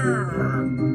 Grrr.